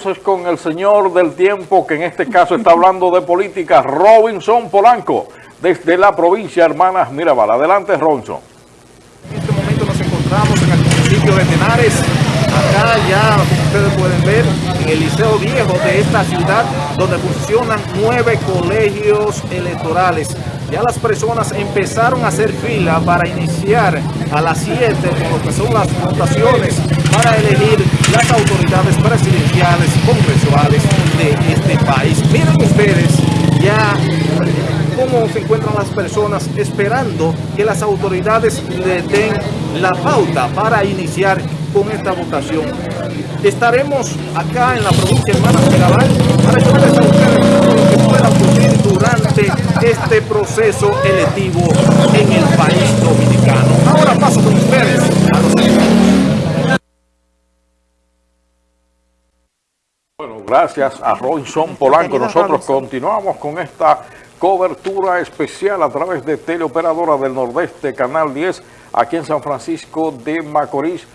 Con el señor del tiempo, que en este caso está hablando de política, Robinson Polanco, desde la provincia Hermanas Mirabal. Adelante, Robinson. En este momento nos encontramos en el municipio de Tenares, acá ya, ustedes pueden ver, en el Liceo Viejo de esta ciudad, donde funcionan nueve colegios electorales. Ya las personas empezaron a hacer fila para iniciar a las 7 con lo que son las votaciones para elegir las autoridades presidenciales, congresuales de este país. Miren ustedes ya cómo se encuentran las personas esperando que las autoridades le den la pauta para iniciar con esta votación. Estaremos acá en la provincia de Hermanas Mirabal para ayudarles a ustedes lo que pueda ocurrir durante este proceso electivo en el país dominicano. Ahora paso con ustedes a los Bueno, gracias a Robinson Polanco. Nosotros continuamos con esta cobertura especial a través de Teleoperadora del Nordeste, Canal 10, aquí en San Francisco de Macorís.